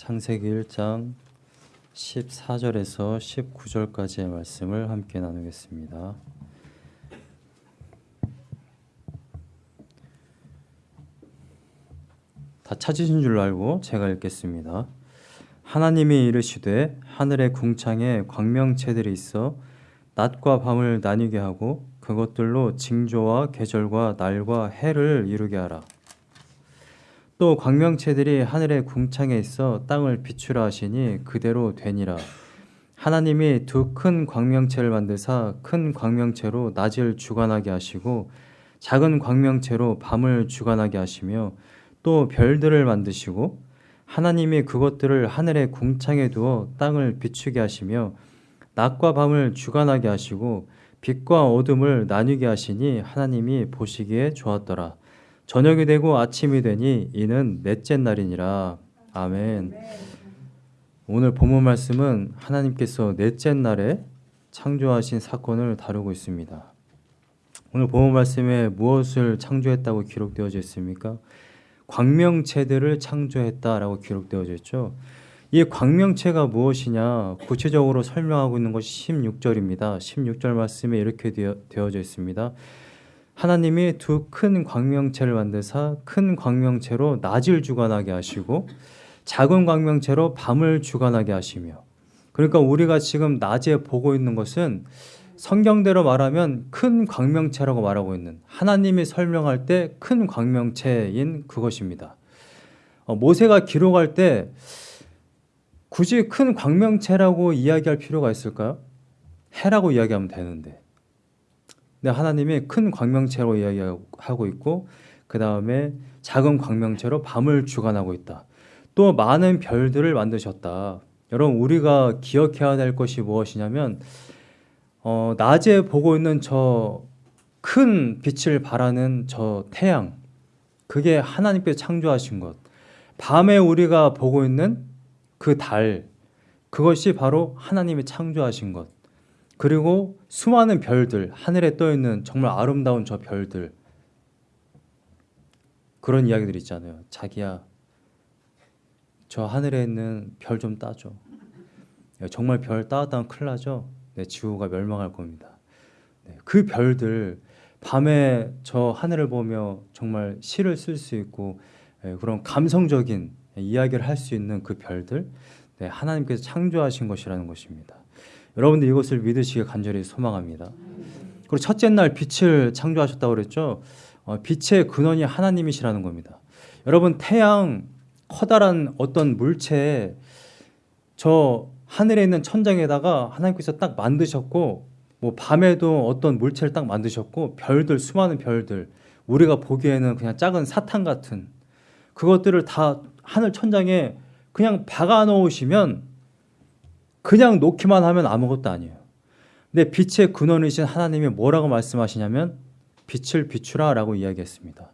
창세기 1장 14절에서 19절까지의 말씀을 함께 나누겠습니다. 다 찾으신 줄 알고 제가 읽겠습니다. 하나님이 이르시되 하늘의 궁창에 광명체들이 있어 낮과 밤을 나뉘게 하고 그것들로 징조와 계절과 날과 해를 이루게 하라. 또 광명체들이 하늘의 궁창에 있어 땅을 비추라 하시니 그대로 되니라. 하나님이 두 큰 광명체를 만드사 큰 광명체로 낮을 주관하게 하시고 작은 광명체로 밤을 주관하게 하시며 또 별들을 만드시고 하나님이 그것들을 하늘의 궁창에 두어 땅을 비추게 하시며 낮과 밤을 주관하게 하시고 빛과 어둠을 나뉘게 하시니 하나님이 보시기에 좋았더라. 저녁이 되고 아침이 되니 이는 넷째 날이니라. 아멘. 오늘 본문 말씀은 하나님께서 넷째 날에 창조하신 사건을 다루고 있습니다. 오늘 본문 말씀에 무엇을 창조했다고 기록되어져 있습니까? 광명체들을 창조했다라고 기록되어져 있죠. 이 광명체가 무엇이냐 구체적으로 설명하고 있는 것이 16절입니다. 16절 말씀에 이렇게 되어, 져 있습니다. 하나님이 두 큰 광명체를 만드사 큰 광명체로 낮을 주관하게 하시고 작은 광명체로 밤을 주관하게 하시며 그러니까 우리가 지금 낮에 보고 있는 것은 성경대로 말하면 큰 광명체라고 말하고 있는 하나님이 설명할 때 큰 광명체인 그것입니다. 어, 모세가 기록할 때 굳이 큰 광명체라고 이야기할 필요가 있을까요? 해라고 이야기하면 되는데 근데 하나님이 큰 광명체로 이야기하고 있고 그 다음에 작은 광명체로 밤을 주관하고 있다. 또 많은 별들을 만드셨다. 여러분 우리가 기억해야 될 것이 무엇이냐면 어, 낮에 보고 있는 저 큰 빛을 발하는 저 태양 그게 하나님께서 창조하신 것. 밤에 우리가 보고 있는 그 달 그것이 바로 하나님이 창조하신 것. 그리고 수많은 별들, 하늘에 떠 있는 정말 아름다운 저 별들. 그런 이야기들 있잖아요. 자기야, 저 하늘에 있는 별 좀 따줘. 정말 별 따왔다면 큰일 나죠? 네, 지구가 멸망할 겁니다. 네, 그 별들, 밤에 저 하늘을 보며 정말 시를 쓸 수 있고 네, 그런 감성적인 이야기를 할 수 있는 그 별들, 네, 하나님께서 창조하신 것이라는 것입니다. 여러분들 이것을 믿으시길 간절히 소망합니다. 그리고 첫째 날 빛을 창조하셨다고 그랬죠. 어, 빛의 근원이 하나님이시라는 겁니다. 여러분 태양 커다란 어떤 물체에 저 하늘에 있는 천장에다가 하나님께서 딱 만드셨고 뭐 밤에도 어떤 물체를 딱 만드셨고 별들 수많은 별들 우리가 보기에는 그냥 작은 사탕 같은 그것들을 다 하늘 천장에 그냥 박아 놓으시면 그냥 놓기만 하면 아무것도 아니에요. 근데 빛의 근원이신 하나님이 뭐라고 말씀하시냐면 빛을 비추라 라고 이야기했습니다.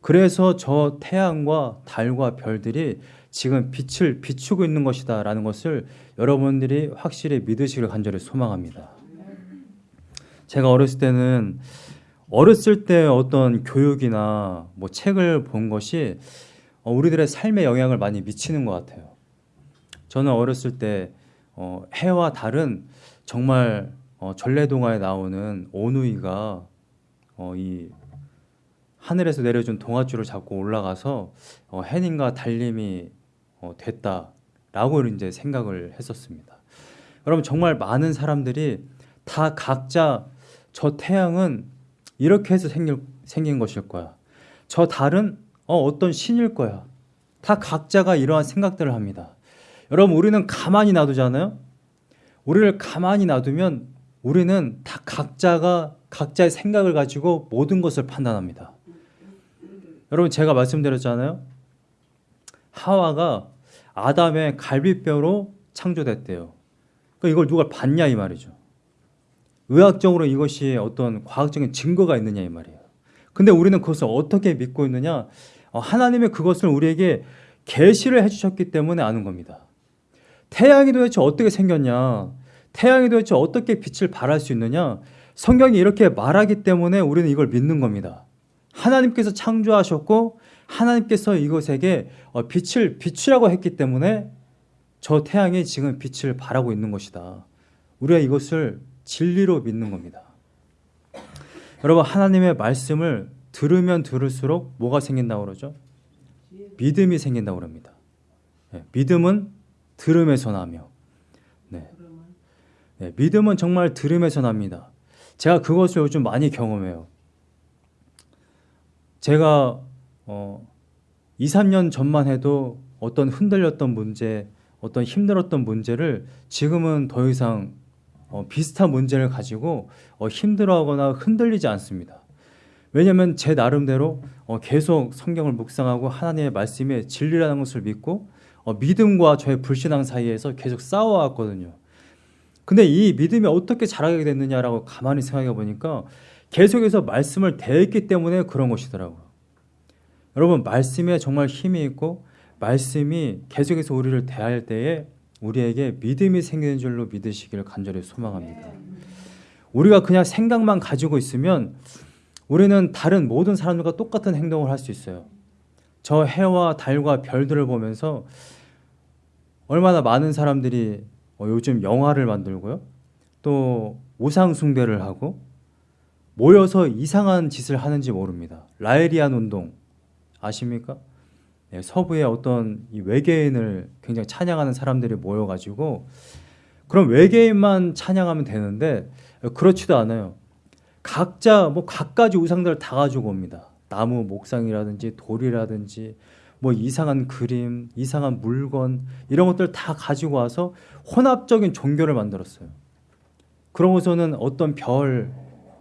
그래서 저 태양과 달과 별들이 지금 빛을 비추고 있는 것이다 라는 것을 여러분들이 확실히 믿으시길 간절히 소망합니다. 제가 어렸을 때는 어렸을 때 어떤 교육이나 뭐 책을 본 것이 우리들의 삶에 영향을 많이 미치는 것 같아요. 저는 어렸을 때 어, 해와 달은 정말 어, 전래동화에 나오는 오누이가 어, 이 하늘에서 내려준 동아줄을 잡고 올라가서 어, 해님과 달님이 어, 됐다라고 이제 생각을 했었습니다. 여러분 정말 많은 사람들이 다 각자 저 태양은 이렇게 해서 생길, 생긴 것일 거야. 저 달은 어, 어떤 신일 거야. 다 각자가 이러한 생각들을 합니다. 여러분 우리는 가만히 놔두잖아요. 우리를 가만히 놔두면 우리는 다 각자가 각자의 생각을 가지고 모든 것을 판단합니다. 여러분 제가 말씀드렸잖아요. 하와가 아담의 갈비뼈로 창조됐대요. 그러니까 이걸 누가 봤냐 이 말이죠. 의학적으로 이것이 어떤 과학적인 증거가 있느냐 이 말이에요. 근데 우리는 그것을 어떻게 믿고 있느냐? 어, 하나님의 그것을 우리에게 계시를 해주셨기 때문에 아는 겁니다. 태양이 도대체 어떻게 생겼냐? 태양이 도대체 어떻게 빛을 발할 수 있느냐? 성경이 이렇게 말하기 때문에 우리는 이걸 믿는 겁니다. 하나님께서 창조하셨고 하나님께서 이것에게 어, 빛을 비추라고 했기 때문에 저 태양이 지금 빛을 발하고 있는 것이다. 우리가 이것을 진리로 믿는 겁니다. 여러분 하나님의 말씀을 들으면 들을수록 뭐가 생긴다고 그러죠? 믿음이 생긴다고 그럽니다. 네, 믿음은 들음에서 나며 네. 네, 믿음은 정말 들음에서 납니다. 제가 그것을 요즘 많이 경험해요. 제가 어, 2, 3년 전만 해도 어떤 흔들렸던 문제, 어떤 힘들었던 문제를 지금은 더 이상 어, 비슷한 문제를 가지고 어, 힘들어하거나 흔들리지 않습니다. 왜냐하면 제 나름대로 어, 계속 성경을 묵상하고 하나님의 말씀에 진리라는 것을 믿고 어, 믿음과 저의 불신앙 사이에서 계속 싸워왔거든요. 근데 이 믿음이 어떻게 자라게 됐느냐라고 가만히 생각해 보니까 계속해서 말씀을 대했기 때문에 그런 것이더라고요. 여러분 말씀에 정말 힘이 있고 말씀이 계속해서 우리를 대할 때에 우리에게 믿음이 생기는 줄로 믿으시기를 간절히 소망합니다. 우리가 그냥 생각만 가지고 있으면 우리는 다른 모든 사람들과 똑같은 행동을 할 수 있어요. 저 해와 달과 별들을 보면서 얼마나 많은 사람들이 어, 요즘 영화를 만들고요. 또 우상 숭배를 하고 모여서 이상한 짓을 하는지 모릅니다. 라에리안 운동 아십니까? 네, 서부의 어떤 외계인을 굉장히 찬양하는 사람들이 모여가지고 그럼 외계인만 찬양하면 되는데 그렇지도 않아요. 각자 뭐 각가지 우상들을 다 가지고 옵니다. 나무 목상이라든지 돌이라든지 뭐 이상한 그림, 이상한 물건 이런 것들 다 가지고 와서 혼합적인 종교를 만들었어요. 그러고서는 어떤 별,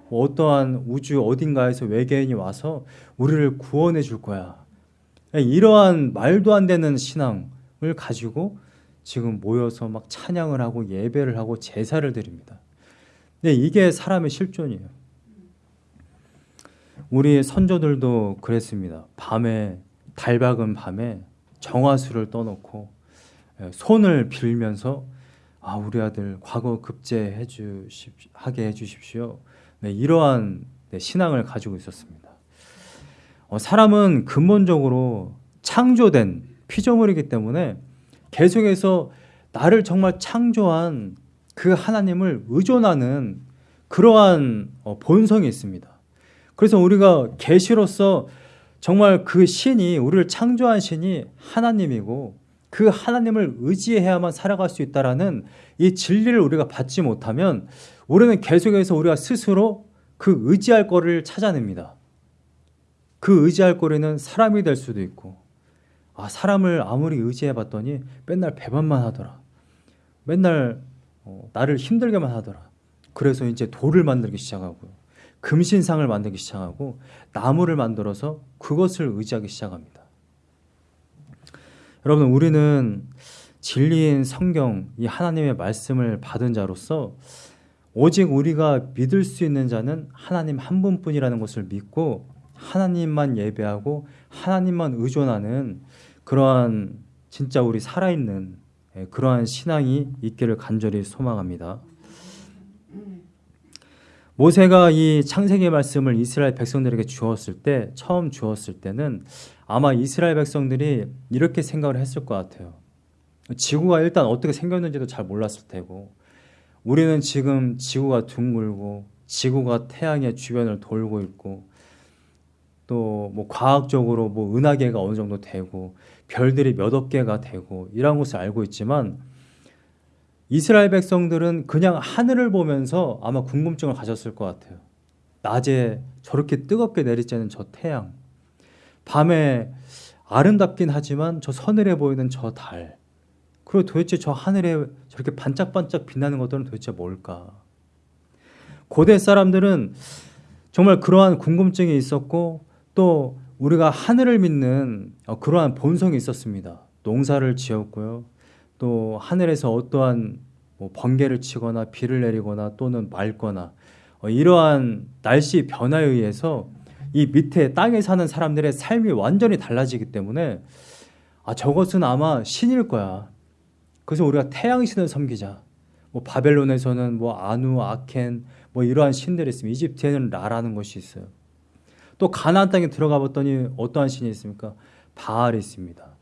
뭐 어떠한 우주 어딘가에서 외계인이 와서 우리를 구원해 줄 거야. 이러한 말도 안 되는 신앙을 가지고 지금 모여서 막 찬양을 하고 예배를 하고 제사를 드립니다. 네, 이게 사람의 실존이에요. 우리 선조들도 그랬습니다. 밤에 달 밝은 밤에 정화수를 떠놓고 예, 손을 빌면서 아 우리 아들 과거 급제해 주십 하게 해 주십시오. 네, 이러한 네, 신앙을 가지고 있었습니다. 어, 사람은 근본적으로 창조된 피조물이기 때문에 계속해서 나를 정말 창조한 그 하나님을 의존하는 그러한 어, 본성이 있습니다. 그래서 우리가 계시로서 정말 그 신이 우리를 창조한 신이 하나님이고 그 하나님을 의지해야만 살아갈 수 있다라는 이 진리를 우리가 받지 못하면 우리는 계속해서 우리가 스스로 그 의지할 거를 찾아냅니다. 그 의지할 거리는 사람이 될 수도 있고 아 사람을 아무리 의지해 봤더니 맨날 배반만 하더라. 맨날 어, 나를 힘들게만 하더라. 그래서 이제 돌을 만들기 시작하고요. 금신상을 만들기 시작하고 나무를 만들어서 그것을 의지하기 시작합니다. 여러분 우리는 진리인 성경 이 하나님의 말씀을 받은 자로서 오직 우리가 믿을 수 있는 자는 하나님 한 분뿐이라는 것을 믿고 하나님만 예배하고 하나님만 의존하는 그러한 진짜 우리 살아있는 예, 그러한 신앙이 있기를 간절히 소망합니다. 모세가 이 창세기 말씀을 이스라엘 백성들에게 주었을 때 처음 주었을 때는 아마 이스라엘 백성들이 이렇게 생각을 했을 것 같아요. 지구가 일단 어떻게 생겼는지도 잘 몰랐을 테고 우리는 지금 지구가 둥글고 지구가 태양의 주변을 돌고 있고 또 뭐 과학적으로 뭐 은하계가 어느 정도 되고 별들이 몇억 개가 되고 이런 것을 알고 있지만 이스라엘 백성들은 그냥 하늘을 보면서 아마 궁금증을 가졌을 것 같아요. 낮에 저렇게 뜨겁게 내리쬐는 저 태양, 밤에 아름답긴 하지만 저 서늘해 보이는 저 달, 그리고 도대체 저 하늘에 저렇게 반짝반짝 빛나는 것들은 도대체 뭘까? 고대 사람들은 정말 그러한 궁금증이 있었고 또 우리가 하늘을 믿는 어, 그러한 본성이 있었습니다. 농사를 지었고요. 또 하늘에서 어떠한 뭐 번개를 치거나 비를 내리거나 또는 맑거나 어, 이러한 날씨 변화에 의해서 이 밑에 땅에 사는 사람들의 삶이 완전히 달라지기 때문에 아 저것은 아마 신일 거야. 그래서 우리가 태양 신을 섬기자. 뭐 바벨론에서는 뭐 아누, 아켄 뭐 이러한 신들이 있습니다. 이집트에는 라라는 것이 있어요. 또 가나안 땅에 들어가 봤더니 어떠한 신이 있습니까? 바알이 있습니다.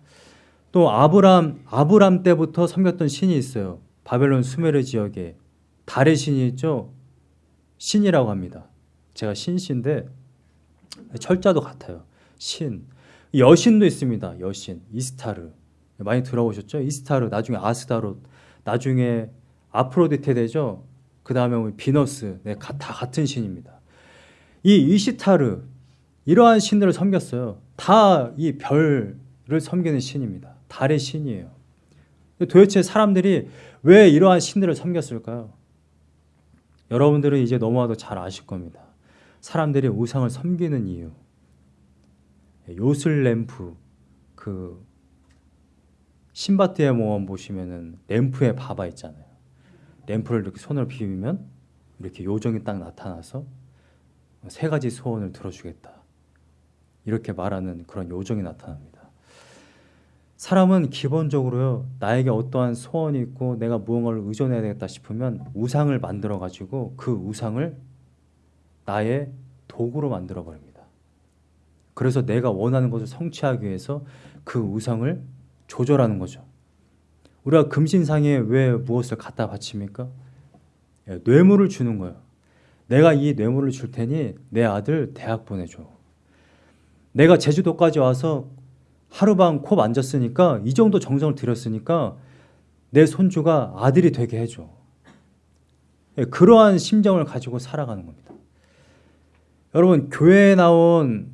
또 아브람 아브람 때부터 섬겼던 신이 있어요. 바벨론 수메르 지역에 달의 신이 있죠. 신이라고 합니다. 제가 신신데 철자도 같아요. 신. 여신도 있습니다. 여신. 이스타르. 많이 들어보셨죠? 이스타르. 나중에 아스다롯. 나중에 아프로디테 되죠. 그 다음에 비너스. 네, 다 같은 신입니다. 이 이시타르. 이러한 신들을 섬겼어요. 다 이 별을 섬기는 신입니다. 달의 신이에요. 도대체 사람들이 왜 이러한 신들을 섬겼을까요? 여러분들은 이제 너무나도 잘 아실 겁니다. 사람들이 우상을 섬기는 이유. 요술 램프 그 신바트의 모험 보시면은 램프에 봐봐 있잖아요. 램프를 이렇게 손으로 비비면 이렇게 요정이 딱 나타나서 세 가지 소원을 들어주겠다. 이렇게 말하는 그런 요정이 나타납니다. 사람은 기본적으로요, 나에게 어떠한 소원이 있고 내가 무언가를 의존해야 되겠다 싶으면 우상을 만들어 가지고 그 우상을 나의 도구로 만들어 버립니다. 그래서 내가 원하는 것을 성취하기 위해서 그 우상을 조절하는 거죠. 우리가 금신상에 왜 무엇을 갖다 바칩니까? 예, 뇌물을 주는 거예요. 내가 이 뇌물을 줄 테니 내 아들 대학 보내줘. 내가 제주도까지 와서 하루방 코 만졌으니까 이 정도 정성을 들였으니까 내 손주가 아들이 되게 해줘. 예, 그러한 심정을 가지고 살아가는 겁니다. 여러분 교회에 나온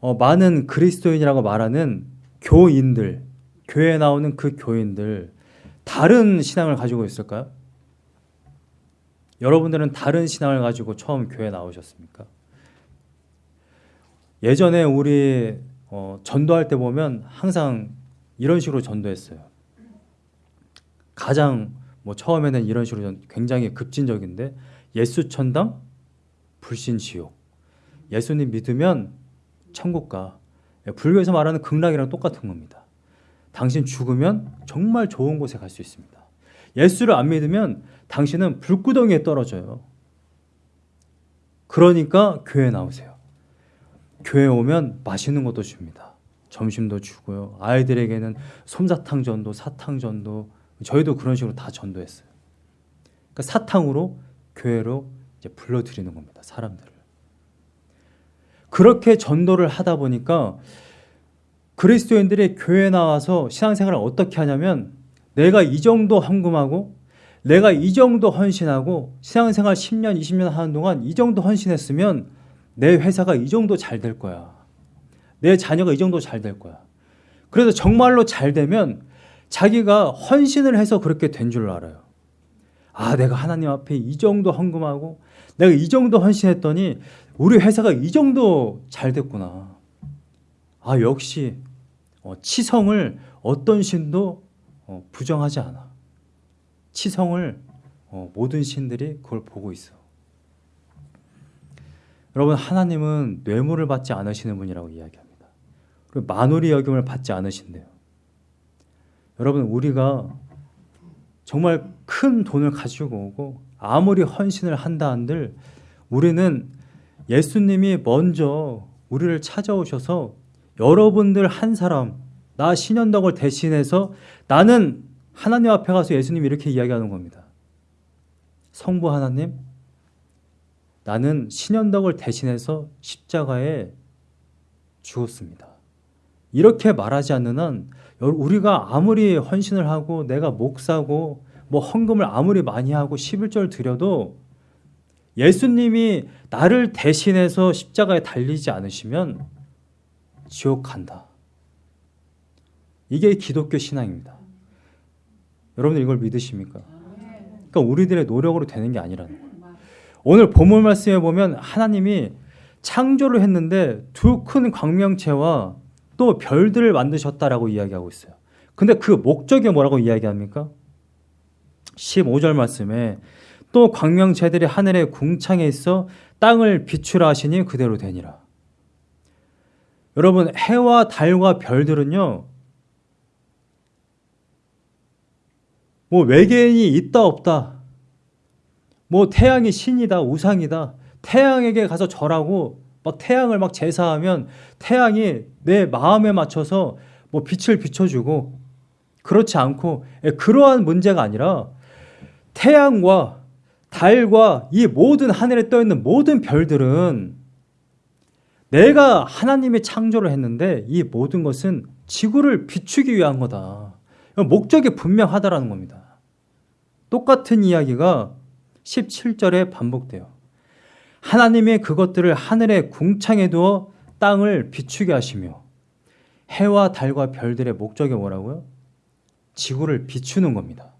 어, 많은 그리스도인이라고 말하는 교인들, 교회에 나오는 그 교인들 다른 신앙을 가지고 있을까요? 여러분들은 다른 신앙을 가지고 처음 교회 에 나오셨습니까? 예전에 우리 어, 전도할 때 보면 항상 이런 식으로 전도했어요. 가장 뭐 처음에는 이런 식으로 굉장히 급진적인데 예수 천당, 불신 지옥. 예수님 믿으면 천국 가. 예, 불교에서 말하는 극락이랑 똑같은 겁니다. 당신 죽으면 정말 좋은 곳에 갈 수 있습니다. 예수를 안 믿으면 당신은 불구덩이에 떨어져요. 그러니까 교회 나오세요. 교회 오면 맛있는 것도 줍니다. 점심도 주고요. 아이들에게는 솜사탕 전도, 사탕 전도, 저희도 그런 식으로 다 전도했어요. 그러니까 사탕으로 교회로 이제 불러들이는 겁니다. 사람들을. 그렇게 전도를 하다 보니까 그리스도인들이 교회 나와서 신앙생활을 어떻게 하냐면 내가 이 정도 헌금하고 내가 이 정도 헌신하고 신앙생활 10년, 20년 하는 동안 이 정도 헌신했으면 내 회사가 이 정도 잘 될 거야. 내 자녀가 이 정도 잘 될 거야. 그래서 정말로 잘 되면 자기가 헌신을 해서 그렇게 된 줄 알아요. 아, 내가 하나님 앞에 이 정도 헌금하고 내가 이 정도 헌신했더니 우리 회사가 이 정도 잘 됐구나. 아, 역시 어, 치성을 어떤 신도 어, 부정하지 않아. 치성을 어, 모든 신들이 그걸 보고 있어. 여러분 하나님은 뇌물을 받지 않으시는 분이라고 이야기합니다. 그리고 만우리 여김을 받지 않으신대요. 여러분 우리가 정말 큰 돈을 가지고 오고 아무리 헌신을 한다 한들 우리는 예수님이 먼저 우리를 찾아오셔서 여러분들 한 사람 나 신현덕을 대신해서 나는 하나님 앞에 가서 예수님 이렇게 이야기하는 겁니다. 성부 하나님 나는 신현덕을 대신해서 십자가에 죽었습니다. 이렇게 말하지 않는 한 우리가 아무리 헌신을 하고 내가 목사고 뭐 헌금을 아무리 많이 하고 11절 드려도 예수님이 나를 대신해서 십자가에 달리지 않으시면 지옥 간다. 이게 기독교 신앙입니다. 여러분들 이걸 믿으십니까? 그러니까 우리들의 노력으로 되는 게 아니라는 거예요. 오늘 본문 말씀에 보면 하나님이 창조를 했는데 두 큰 광명체와 또 별들을 만드셨다라고 이야기하고 있어요. 근데 그 목적이 뭐라고 이야기합니까? 15절 말씀에 또 광명체들이 하늘의 궁창에 있어 땅을 비추라 하시니 그대로 되니라. 여러분 해와 달과 별들은요. 뭐 외계인이 있다 없다 뭐 태양이 신이다, 우상이다. 태양에게 가서 절하고 막 태양을 막 제사하면 태양이 내 마음에 맞춰서 뭐 빛을 비춰주고 그렇지 않고 예, 그러한 문제가 아니라 태양과 달과 이 모든 하늘에 떠 있는 모든 별들은 내가 하나님의 창조를 했는데 이 모든 것은 지구를 비추기 위한 거다. 목적이 분명하다라는 겁니다. 똑같은 이야기가 17절에 반복돼요. 하나님의 그것들을 하늘의 궁창에 두어 땅을 비추게 하시며 해와 달과 별들의 목적이 뭐라고요? 지구를 비추는 겁니다.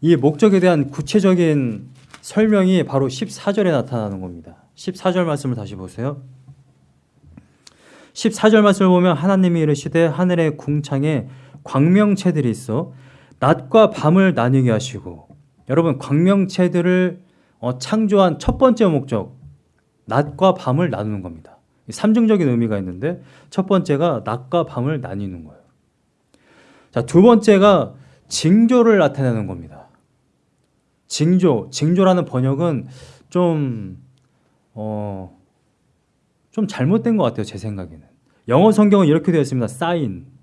이 목적에 대한 구체적인 설명이 바로 14절에 나타나는 겁니다. 14절 말씀을 다시 보세요. 14절 말씀을 보면 하나님이 이르시되 하늘의 궁창에 광명체들이 있어 낮과 밤을 나뉘게 하시고 여러분 광명체들을 어, 창조한 첫 번째 목적 낮과 밤을 나누는 겁니다. 삼중적인 의미가 있는데 첫 번째가 낮과 밤을 나뉘는 거예요. 자, 두 번째가 징조를 나타내는 겁니다. 징조, 징조라는 번역은 좀, 어, 좀 잘못된 것 같아요. 제 생각에는. 영어 성경은 이렇게 되어 있습니다. 사인.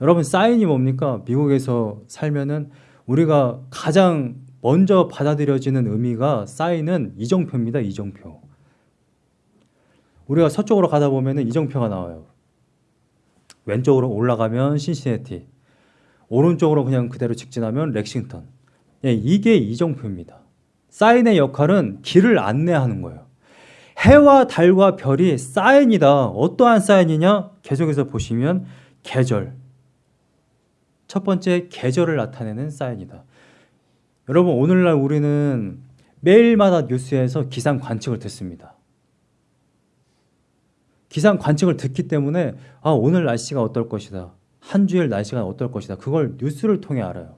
여러분, 사인이 뭡니까? 미국에서 살면은 우리가 가장 먼저 받아들여지는 의미가 사인은 이정표입니다. 이정표. 우리가 서쪽으로 가다 보면은 이정표가 나와요. 왼쪽으로 올라가면 신시내티, 오른쪽으로 그냥 그대로 직진하면 렉싱턴. 예, 이게 이정표입니다. 사인의 역할은 길을 안내하는 거예요. 해와 달과 별이 사인이다. 어떠한 사인이냐? 계속해서 보시면 계절. 첫 번째 계절을 나타내는 사인이다. 여러분 오늘날 우리는 매일마다 뉴스에서 기상 관측을 듣습니다. 기상 관측을 듣기 때문에 아 오늘 날씨가 어떨 것이다. 한 주일 날씨가 어떨 것이다. 그걸 뉴스를 통해 알아요.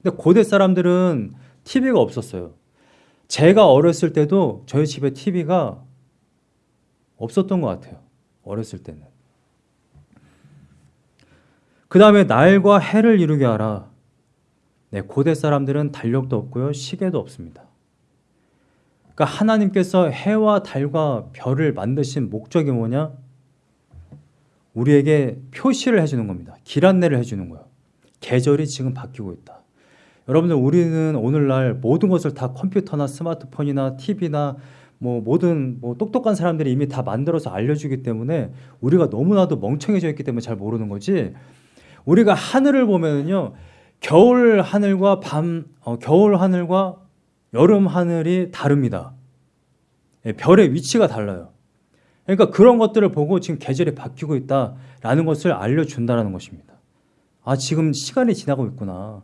근데 고대 사람들은 TV가 없었어요. 제가 어렸을 때도 저희 집에 TV가 없었던 것 같아요. 어렸을 때는. 그 다음에 날과 해를 이루게 하라. 네, 고대 사람들은 달력도 없고요. 시계도 없습니다. 그러니까 하나님께서 해와 달과 별을 만드신 목적이 뭐냐? 우리에게 표시를 해주는 겁니다. 길 안내를 해주는 거예요. 계절이 지금 바뀌고 있다. 여러분들 우리는 오늘날 모든 것을 다 컴퓨터나 스마트폰이나 TV나 뭐 모든 뭐 똑똑한 사람들이 이미 다 만들어서 알려주기 때문에 우리가 너무나도 멍청해져 있기 때문에 잘 모르는 거지. 우리가 하늘을 보면요, 겨울 하늘과 밤, 어, 겨울 하늘과 여름 하늘이 다릅니다. 예, 별의 위치가 달라요. 그러니까 그런 것들을 보고 지금 계절이 바뀌고 있다라는 것을 알려준다는 것입니다. 아, 지금 시간이 지나고 있구나.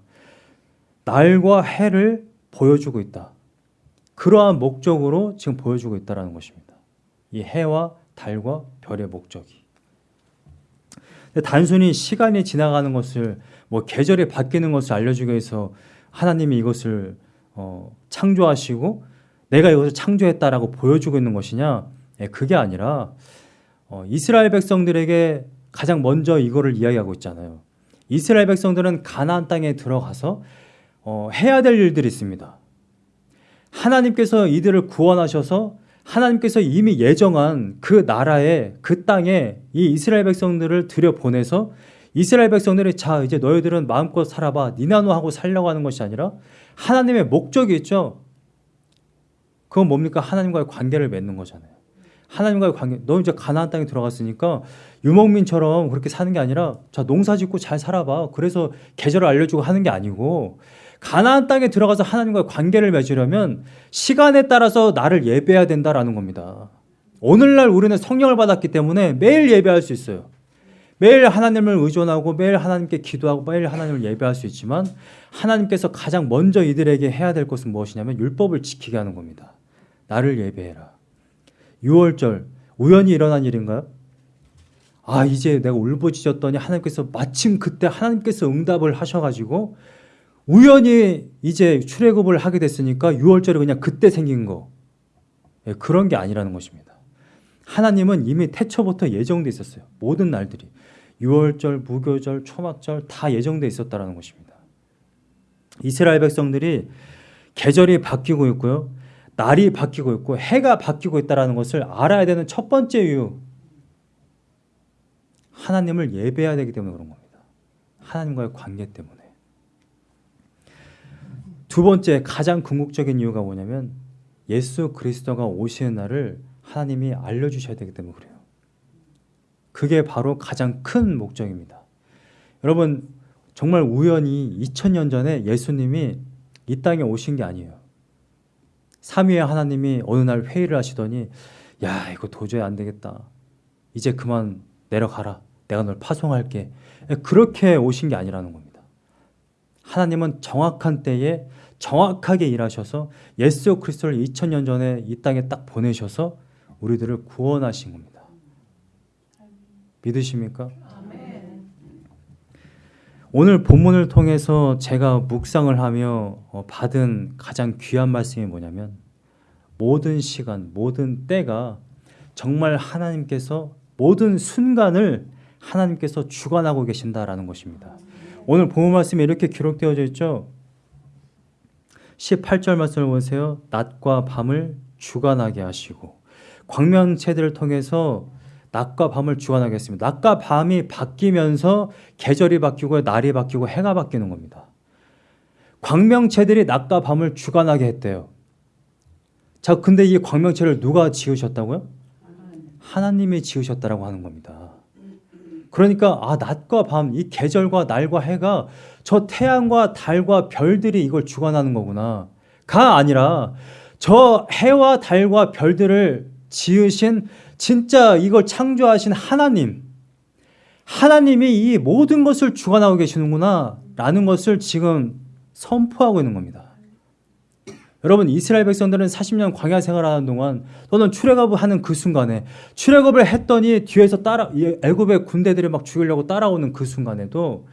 날과 해를 보여주고 있다. 그러한 목적으로 지금 보여주고 있다는 것입니다. 이 해와 달과 별의 목적이. 단순히 시간이 지나가는 것을 뭐 계절이 바뀌는 것을 알려주기 위해서 하나님이 이것을 어, 창조하시고 내가 이것을 창조했다라고 보여주고 있는 것이냐? 예, 그게 아니라 어, 이스라엘 백성들에게 가장 먼저 이거를 이야기하고 있잖아요. 이스라엘 백성들은 가나안 땅에 들어가서 어, 해야 될 일들이 있습니다. 하나님께서 이들을 구원하셔서 하나님께서 이미 예정한 그 나라에 그 땅에 이 이스라엘 백성들을 들여보내서 이스라엘 백성들이 자 이제 너희들은 마음껏 살아봐 니나노 하고 살려고 하는 것이 아니라 하나님의 목적이 있죠. 그건 뭡니까? 하나님과의 관계를 맺는 거잖아요. 하나님과의 관계. 너 이제 가나안 땅에 들어갔으니까 유목민처럼 그렇게 사는 게 아니라 자 농사 짓고 잘 살아봐. 그래서 계절을 알려주고 하는 게 아니고 가나안 땅에 들어가서 하나님과의 관계를 맺으려면 시간에 따라서 나를 예배해야 된다라는 겁니다. 오늘날 우리는 성령을 받았기 때문에 매일 예배할 수 있어요. 매일 하나님을 의존하고 매일 하나님께 기도하고 매일 하나님을 예배할 수 있지만 하나님께서 가장 먼저 이들에게 해야 될 것은 무엇이냐면 율법을 지키게 하는 겁니다. 나를 예배해라. 6월절 우연히 일어난 일인가요? 아 이제 내가 울부짖었더니 하나님께서 마침 그때 하나님께서 응답을 하셔가지고 우연히 이제 출애굽을 하게 됐으니까 6월절이 그냥 그때 생긴 거 예, 그런 게 아니라는 것입니다. 하나님은 이미 태초부터 예정돼 있었어요. 모든 날들이 6월절, 무교절, 초막절 다 예정돼 있었다라는 것입니다. 이스라엘 백성들이 계절이 바뀌고 있고요. 날이 바뀌고 있고 해가 바뀌고 있다는 것을 알아야 되는 첫 번째 이유 하나님을 예배해야 되기 때문에 그런 겁니다. 하나님과의 관계 때문에. 두 번째 가장 궁극적인 이유가 뭐냐면 예수 그리스도가 오시는 날을 하나님이 알려주셔야 되기 때문에 그래요. 그게 바로 가장 큰 목적입니다. 여러분 정말 우연히 2000년 전에 예수님이 이 땅에 오신 게 아니에요. 삼위의 하나님이 어느 날 회의를 하시더니 야 이거 도저히 안 되겠다. 이제 그만 내려가라. 내가 널 파송할게. 그렇게 오신 게 아니라는 겁니다. 하나님은 정확한 때에 정확하게 일하셔서 예수 그리스도를 2000년 전에 이 땅에 딱 보내셔서 우리들을 구원하신 겁니다. 믿으십니까? 오늘 본문을 통해서 제가 묵상을 하며 어, 받은 가장 귀한 말씀이 뭐냐면 모든 시간, 모든 때가 정말 하나님께서 모든 순간을 하나님께서 주관하고 계신다라는 것입니다. 오늘 본문 말씀에 이렇게 기록되어져 있죠. 18절 말씀을 보세요. 낮과 밤을 주관하게 하시고 광명체들을 통해서 낮과 밤을 주관하게 했습니다. 낮과 밤이 바뀌면서 계절이 바뀌고 날이 바뀌고 해가 바뀌는 겁니다. 광명체들이 낮과 밤을 주관하게 했대요. 자, 근데 이 광명체를 누가 지으셨다고요? 하나님이 지으셨다라고 하는 겁니다. 그러니까 아 낮과 밤, 이 계절과 날과 해가 저 태양과 달과 별들이 이걸 주관하는 거구나. 가 아니라 저 해와 달과 별들을 지으신 진짜 이걸 창조하신 하나님, 하나님이 이 모든 것을 주관하고 계시는구나 라는 것을 지금 선포하고 있는 겁니다. 여러분 이스라엘 백성들은 40년 광야 생활하는 동안 또는 출애굽을 하는 그 순간에 출애굽을 했더니 뒤에서 따라 애굽의 군대들이 막 죽이려고 따라오는 그 순간에도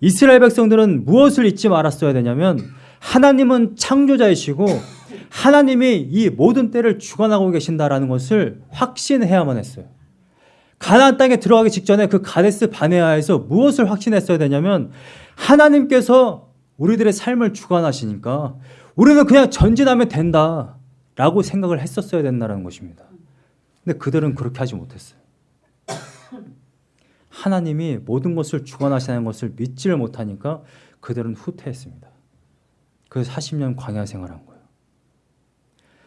이스라엘 백성들은 무엇을 잊지 말았어야 되냐면 하나님은 창조자이시고 하나님이 이 모든 때를 주관하고 계신다라는 것을 확신해야만 했어요. 가나안 땅에 들어가기 직전에 그 가데스 바네아에서 무엇을 확신했어야 되냐면 하나님께서 우리들의 삶을 주관하시니까 우리는 그냥 전진하면 된다 라고 생각을 했었어야 된다는 것입니다. 근데 그들은 그렇게 하지 못했어요. 하나님이 모든 것을 주관하시는 것을 믿지를 못하니까 그들은 후퇴했습니다. 그 40년 광야 생활한 거예요.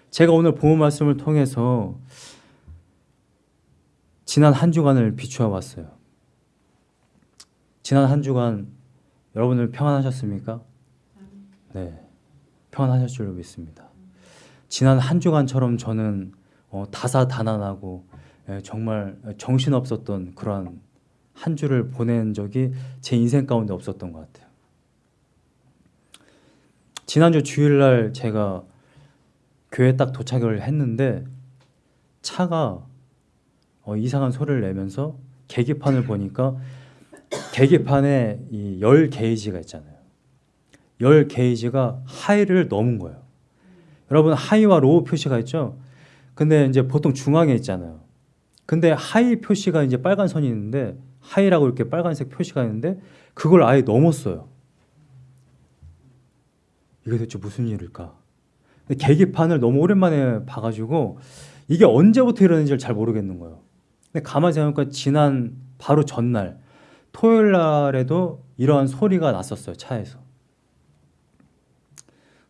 제가 오늘 본 말씀을 통해서 지난 한 주간을 비추어 봤어요. 지난 한 주간 여러분들 평안하셨습니까? 네. 평안하셨을 줄 믿습니다. 지난 한 주간처럼 저는 어, 다사다난하고 예, 정말 정신없었던 그러한 한 주를 보낸 적이 제 인생 가운데 없었던 것 같아요. 지난주 주일날 제가 교회 딱 도착을 했는데 차가 어, 이상한 소리를 내면서 계기판을 보니까 계기판에 이 열 게이지가 있잖아요. 열 게이지가 high를 넘은 거예요. 여러분 high와 low 표시가 있죠? 근데 이제 보통 중앙에 있잖아요. 근데 high 표시가 이제 빨간 선이 있는데 high라고 이렇게 빨간색 표시가 있는데 그걸 아예 넘었어요. 이게 대체 무슨 일일까? 계기판을 너무 오랜만에 봐가지고 이게 언제부터 이러는지를 잘 모르겠는 거예요. 근데 가만히 생각해보니까 지난 바로 전날 토요일 날에도 이러한 소리가 났었어요 차에서.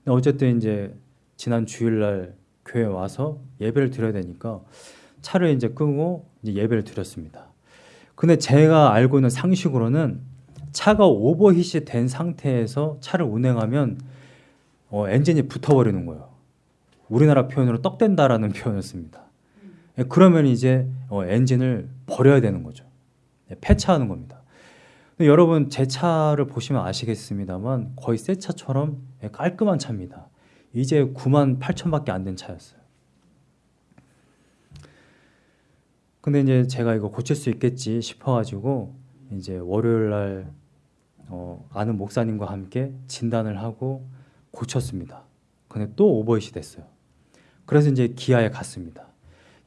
어쨌든 이제 지난 주일날 교회 와서 예배를 드려야 되니까 차를 이제 끄고 이제 예배를 드렸습니다. 근데 제가 알고 있는 상식으로는 차가 오버히트 된 상태에서 차를 운행하면 어, 엔진이 붙어버리는 거예요. 우리나라 표현으로 떡된다라는 표현을 씁니다. 예, 그러면 이제 어, 엔진을 버려야 되는 거죠. 예, 폐차하는 겁니다. 여러분 제 차를 보시면 아시겠습니다만 거의 새 차처럼 예, 깔끔한 차입니다. 이제 9만 8천밖에 안 된 차였어요. 근데 이제 제가 이거 고칠 수 있겠지 싶어가지고 이제 월요일 날 어, 아는 목사님과 함께 진단을 하고 고쳤습니다. 근데 또 오버잇이 됐어요. 그래서 이제 기아에 갔습니다.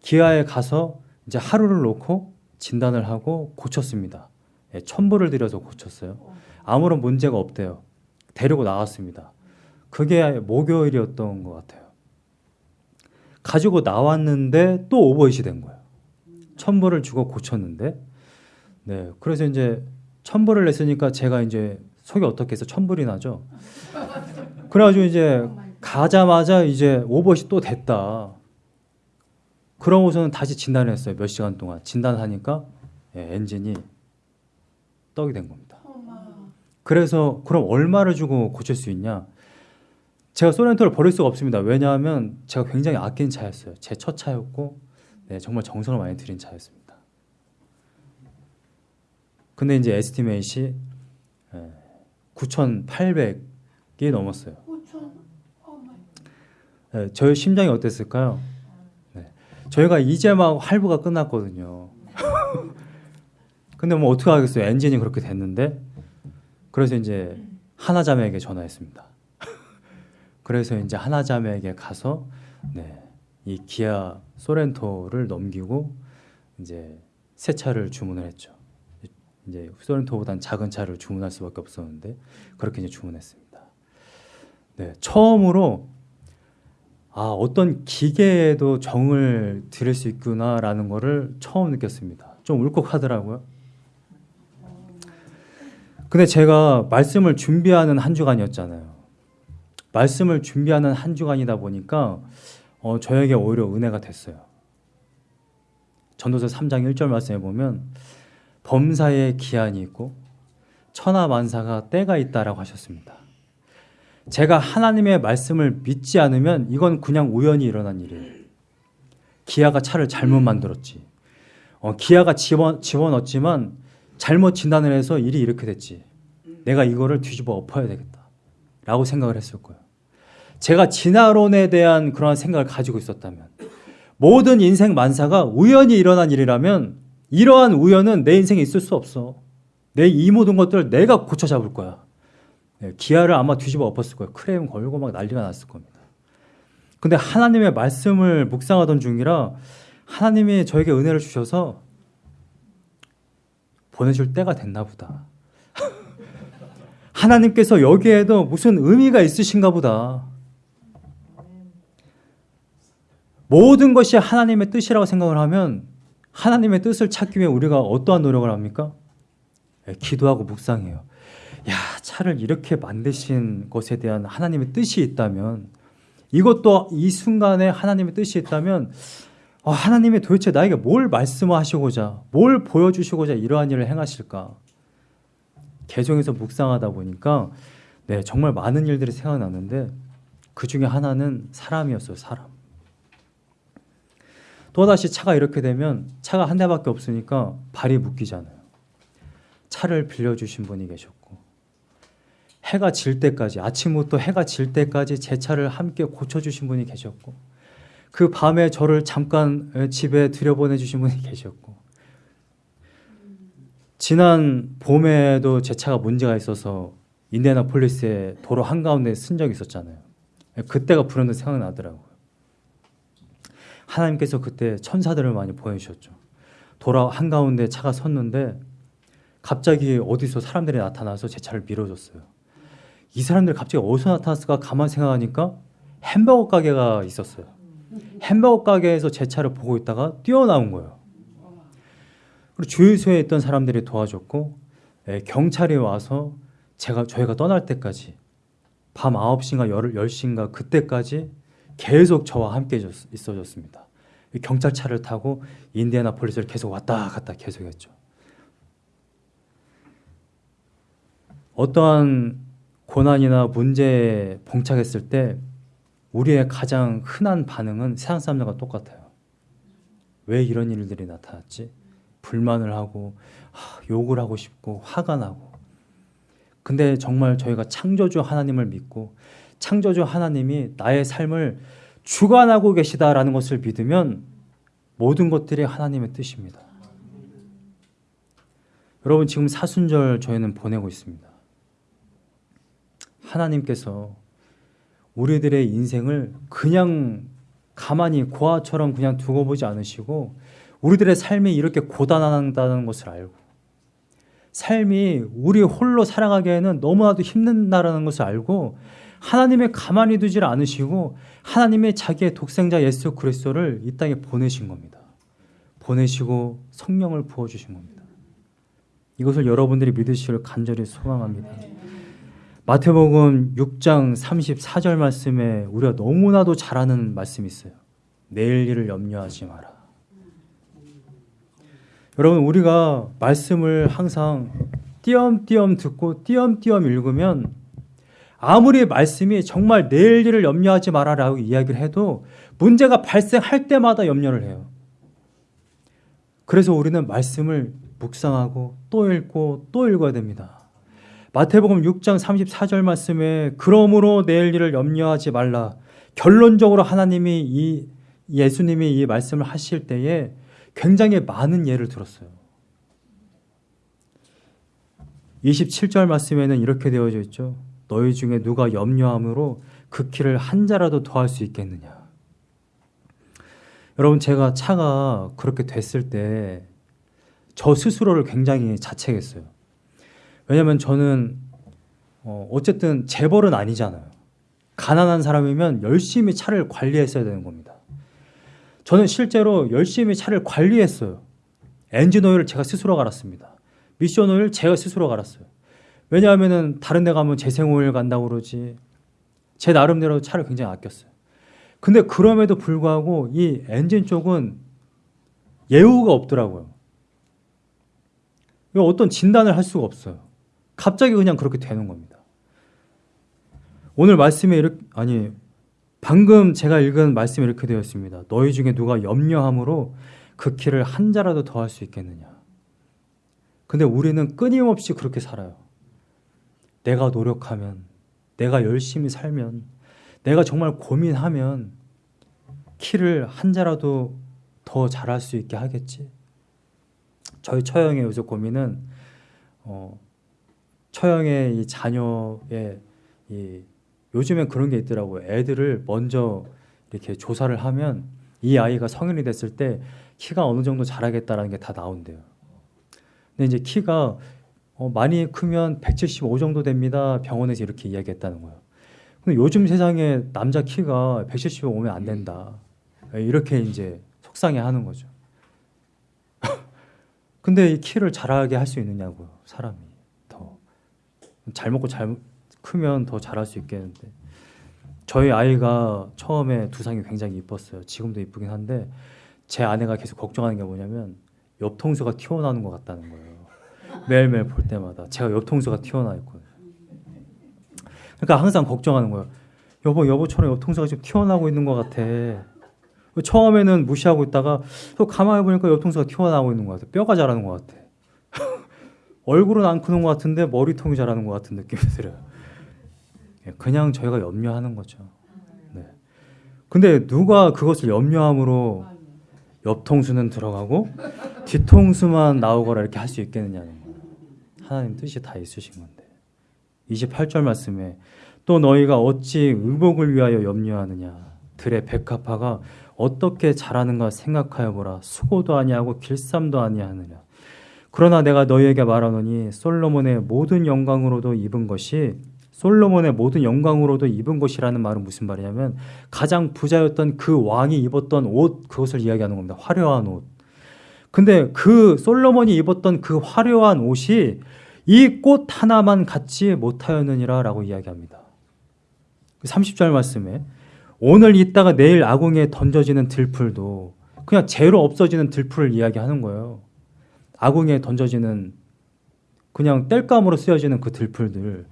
기아에 가서 이제 하루를 놓고 진단을 하고 고쳤습니다. 예, 천불을 들여서 고쳤어요. 아무런 문제가 없대요. 데리고 나왔습니다. 그게 목요일이었던 것 같아요. 가지고 나왔는데 또 오버잇이 된 거예요. 천불을 주고 고쳤는데 네, 그래서 이제 천불을 냈으니까 제가 이제 속이 어떻게 해서 천불이 나죠. 그래가지고 이제 가자마자 이제 오버시 또 됐다. 그러고서는 다시 진단을 했어요. 몇 시간 동안 진단하니까 예, 엔진이 떡이 된 겁니다. 그래서 그럼 얼마를 주고 고칠 수 있냐? 제가 소렌토를 버릴 수가 없습니다. 왜냐하면 제가 굉장히 아낀 차였어요. 제 첫 차였고 네, 정말 정성을 많이 들인 차였습니다. 근데 이제 에스티메이시 9,800이 넘었어요. 네, 저희 심장이 어땠을까요? 네, 저희가 이제 막 할부가 끝났거든요. 근데 뭐 어떻게 하겠어요? 엔진이 그렇게 됐는데 그래서 이제 하나자매에게 전화했습니다. 그래서 이제 하나자매에게 가서 네, 이 기아 소렌토를 넘기고 이제 새 차를 주문을 했죠. 이제 소렌토보단 작은 차를 주문할 수밖에 없었는데 그렇게 이제 주문했습니다. 네, 처음으로 아 어떤 기계에도 정을 들일 수 있구나라는 거를 처음 느꼈습니다. 좀 울컥하더라고요. 근데 제가 말씀을 준비하는 한 주간이었잖아요. 말씀을 준비하는 한 주간이다 보니까 어, 저에게 오히려 은혜가 됐어요. 전도서 3장 1절 말씀에 보면 범사에 기한이 있고 천하만사가 때가 있다라고 하셨습니다. 제가 하나님의 말씀을 믿지 않으면 이건 그냥 우연히 일어난 일이에요. 기아가 차를 잘못 만들었지. 어, 기아가 집어, 집어넣었지만 잘못 진단을 해서 일이 이렇게 됐지. 내가 이거를 뒤집어 엎어야 되겠다. 라고 생각을 했을 거예요. 제가 진화론에 대한 그런 생각을 가지고 있었다면 모든 인생 만사가 우연히 일어난 일이라면 이러한 우연은 내 인생에 있을 수 없어. 내 이 모든 것들을 내가 고쳐 잡을 거야. 네, 기아를 아마 뒤집어 엎었을 거예요. 크레임 걸고 막 난리가 났을 겁니다. 근데 하나님의 말씀을 묵상하던 중이라 하나님이 저에게 은혜를 주셔서 보내줄 때가 됐나 보다. 하나님께서 여기에도 무슨 의미가 있으신가 보다. 모든 것이 하나님의 뜻이라고 생각을 하면 하나님의 뜻을 찾기 위해 우리가 어떠한 노력을 합니까? 네, 기도하고 묵상해요. 야, 차를 이렇게 만드신 것에 대한 하나님의 뜻이 있다면 이것도 이 순간에 하나님의 뜻이 있다면 어, 하나님이 도대체 나에게 뭘 말씀하시고자 뭘 보여주시고자 이러한 일을 행하실까? 개종에서 묵상하다 보니까 네 정말 많은 일들이 생각나는데 그 중에 하나는 사람이었어요 사람. 또다시 차가 이렇게 되면 차가 한 대밖에 없으니까 발이 묶이잖아요. 차를 빌려주신 분이 계셨고 해가 질 때까지 아침부터 해가 질 때까지 제 차를 함께 고쳐주신 분이 계셨고 그 밤에 저를 잠깐 집에 들여보내 주신 분이 계셨고 지난 봄에도 제 차가 문제가 있어서 인디애나폴리스의 도로 한가운데 쓴 적이 있었잖아요. 그때가 불현듯 생각나더라고요. 하나님께서 그때 천사들을 많이 보내주셨죠. 도로 한가운데 차가 섰는데 갑자기 어디서 사람들이 나타나서 제 차를 밀어줬어요. 이 사람들 갑자기 어디서 나타났을까 가만 생각하니까 햄버거 가게가 있었어요. 햄버거 가게에서 제 차를 보고 있다가 뛰어나온 거예요. 그리고 주유소에 있던 사람들이 도와줬고 예, 경찰이 와서 제가 저희가 떠날 때까지 밤 9시인가 10시인가 그때까지 계속 저와 함께 있어줬습니다. 경찰차를 타고 인디애나폴리스를 계속 왔다 갔다 계속했죠. 어떠한 고난이나 문제에 봉착했을 때 우리의 가장 흔한 반응은 세상 사람들과 똑같아요. 왜 이런 일들이 나타났지? 불만을 하고 욕을 하고 싶고 화가 나고 근데 정말 저희가 창조주 하나님을 믿고 창조주 하나님이 나의 삶을 주관하고 계시다라는 것을 믿으면 모든 것들이 하나님의 뜻입니다. 여러분 지금 사순절 저희는 보내고 있습니다. 하나님께서 우리들의 인생을 그냥 가만히 고아처럼 그냥 두고 보지 않으시고 우리들의 삶이 이렇게 고단하다는 것을 알고 삶이 우리 홀로 살아가기에는 너무나도 힘든다라는 것을 알고 하나님의 가만히 두질 않으시고 하나님의 자기의 독생자 예수 그리스도를 이 땅에 보내신 겁니다. 보내시고 성령을 부어 주신 겁니다. 이것을 여러분들이 믿으시길 간절히 소망합니다. 마태복음 6장 34절 말씀에 우리가 너무나도 잘 아는 말씀이 있어요. 내일 일을 염려하지 마라. 여러분 우리가 말씀을 항상 띄엄띄엄 듣고 띄엄띄엄 읽으면 아무리 말씀이 정말 내일 일을 염려하지 마라라고 이야기를 해도 문제가 발생할 때마다 염려를 해요. 그래서 우리는 말씀을 묵상하고 또 읽고 또 읽어야 됩니다. 마태복음 6장 34절 말씀에 그러므로 내일 일을 염려하지 말라. 결론적으로 하나님이 이 예수님이 이 말씀을 하실 때에 굉장히 많은 예를 들었어요. 27절 말씀에는 이렇게 되어져 있죠. 너희 중에 누가 염려함으로 그 키를 한 자라도 더할 수 있겠느냐. 여러분 제가 차가 그렇게 됐을 때 저 스스로를 굉장히 자책했어요. 왜냐면 저는 어, 어쨌든 재벌은 아니잖아요. 가난한 사람이면 열심히 차를 관리했어야 되는 겁니다. 저는 실제로 열심히 차를 관리했어요. 엔진 오일을 제가 스스로 갈았습니다. 미션 오일 제가 스스로 갈았어요. 왜냐하면 다른 데 가면 재생 오일 간다고 그러지. 제 나름대로 차를 굉장히 아꼈어요. 근데 그럼에도 불구하고 이 엔진 쪽은 예우가 없더라고요. 어떤 진단을 할 수가 없어요. 갑자기 그냥 그렇게 되는 겁니다. 오늘 말씀에 이렇게 아니 방금 제가 읽은 말씀이 이렇게 되어 있습니다. 너희 중에 누가 염려함으로 그 키를 한 자라도 더 할 수 있겠느냐. 근데 우리는 끊임없이 그렇게 살아요. 내가 노력하면, 내가 열심히 살면, 내가 정말 고민하면 키를 한 자라도 더 잘할 수 있게 하겠지. 저희 처형의 요새 고민은 어, 처형의 이 자녀의 이 요즘엔 그런 게 있더라고요. 애들을 먼저 이렇게 조사를 하면 이 아이가 성인이 됐을 때 키가 어느 정도 자라겠다라는 게 다 나온대요. 근데 이제 키가 어, 많이 크면 175 정도 됩니다. 병원에서 이렇게 이야기했다는 거예요. 근데 요즘 세상에 남자 키가 175 오면 안 된다. 이렇게 이제 속상해 하는 거죠. 근데 이 키를 자라게 할 수 있느냐고요, 사람이. 더. 잘 먹고 잘 크면 더 잘할 수 있겠는데. 저희 아이가 처음에 두상이 굉장히 이뻤어요. 지금도 이쁘긴 한데 제 아내가 계속 걱정하는 게 뭐냐면 옆통수가 튀어나오는 것 같다는 거예요. 매일매일 볼 때마다 제가 옆통수가 튀어나와 있거든요. 그러니까 항상 걱정하는 거예요. 여보, 여보처럼 옆통수가 지금 튀어나오고 있는 것 같아. 처음에는 무시하고 있다가 또 가만히 보니까 옆통수가 튀어나오고 있는 것 같아. 뼈가 자라는 것 같아. 얼굴은 안 크는 것 같은데 머리통이 자라는 것 같은 느낌이 들어요. 예, 그냥 저희가 염려하는 거죠. 네. 근데 누가 그것을 염려함으로 옆통수는 들어가고 뒤통수만 나오거라 이렇게 할 수 있겠느냐는 거예요. 하나님 뜻이 다 있으신 건데. 28절 말씀에 또 너희가 어찌 의복을 위하여 염려하느냐 들의 백합화가 어떻게 자라는가 생각하여 보라 수고도 아니하고 길쌈도 아니하느냐 그러나 내가 너희에게 말하노니 솔로몬의 모든 영광으로도 입은 것이 솔로몬의 모든 영광으로도 입은 것이라는 말은 무슨 말이냐면 가장 부자였던 그 왕이 입었던 옷 그것을 이야기하는 겁니다. 화려한 옷. 근데 그 솔로몬이 입었던 그 화려한 옷이 이 꽃 하나만 갖지 못하였느니라 라고 이야기합니다. 30절 말씀에 오늘 있다가 내일 아궁이에 던져지는 들풀도 그냥 재로 없어지는 들풀을 이야기하는 거예요. 아궁이에 던져지는 그냥 땔감으로 쓰여지는 그 들풀들.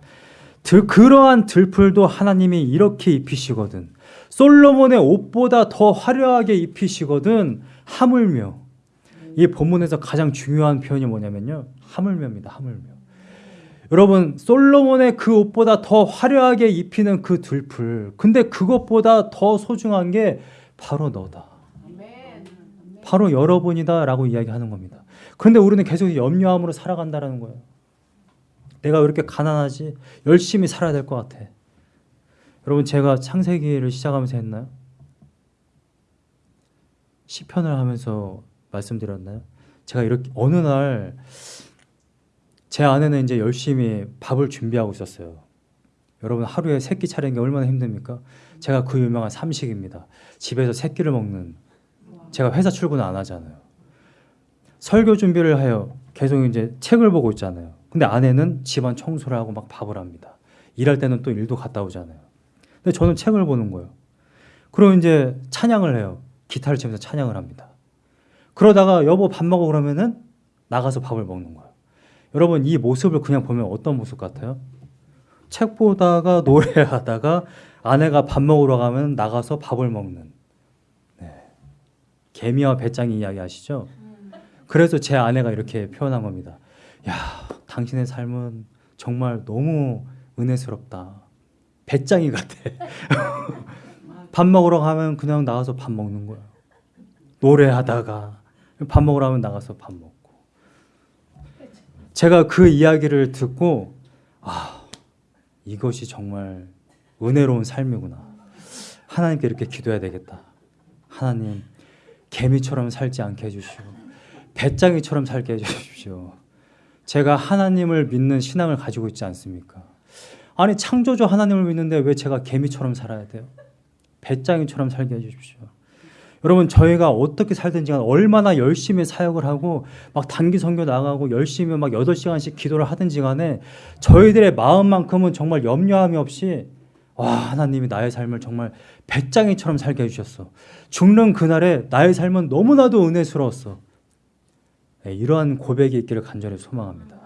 들, 그러한 들풀도 하나님이 이렇게 입히시거든. 솔로몬의 옷보다 더 화려하게 입히시거든. 하물며. 이 본문에서 가장 중요한 표현이 뭐냐면요. 하물며입니다. 하물며. 여러분 솔로몬의 그 옷보다 더 화려하게 입히는 그 들풀 근데 그것보다 더 소중한 게 바로 너다 바로 여러분이다 라고 이야기하는 겁니다 그런데 우리는 계속 염려함으로 살아간다는 거예요 내가 왜 이렇게 가난하지 열심히 살아야 될 것 같아 여러분 제가 창세기를 시작하면서 했나요? 시편을 하면서 말씀드렸나요? 제가 이렇게 어느 날 제 아내는 이제 열심히 밥을 준비하고 있었어요. 여러분 하루에 세끼 차리는 게 얼마나 힘듭니까? 제가 그 유명한 삼식입니다. 집에서 세 끼를 먹는 제가 회사 출근 안 하잖아요. 설교 준비를 하여 계속 이제 책을 보고 있잖아요. 근데 아내는 집안 청소를 하고 막 밥을 합니다. 일할 때는 또 일도 갔다 오잖아요. 근데 저는 책을 보는 거예요. 그럼 이제 찬양을 해요. 기타를 치면서 찬양을 합니다. 그러다가 여보 밥 먹어 그러면은 나가서 밥을 먹는 거예요. 여러분 이 모습을 그냥 보면 어떤 모습 같아요? 책 보다가 노래하다가 아내가 밥 먹으러 가면 나가서 밥을 먹는 네. 개미와 배짱이 이야기 아시죠? 그래서 제 아내가 이렇게 표현한 겁니다. 야, 당신의 삶은 정말 너무 은혜스럽다. 배짱이 같아. 밥 먹으러 가면 그냥 나가서 밥 먹는 거야. 노래하다가 밥 먹으러 가면 나가서 밥 먹고. 제가 그 이야기를 듣고 아, 이것이 정말 은혜로운 삶이구나. 하나님께 이렇게 기도해야 되겠다. 하나님, 개미처럼 살지 않게 해주시고 배짱이처럼 살게 해주십시오. 제가 하나님을 믿는 신앙을 가지고 있지 않습니까? 아니 창조주 하나님을 믿는데 왜 제가 개미처럼 살아야 돼요? 배짱이처럼 살게 해주십시오. 여러분 저희가 어떻게 살든지 얼마나 열심히 사역을 하고 막 단기 선교 나가고 열심히 막 8시간씩 기도를 하든지 간에 저희들의 마음만큼은 정말 염려함이 없이 와 하나님이 나의 삶을 정말 배짱이처럼 살게 해주셨어. 죽는 그날에 나의 삶은 너무나도 은혜스러웠어. 네, 이러한 고백이 있기를 간절히 소망합니다.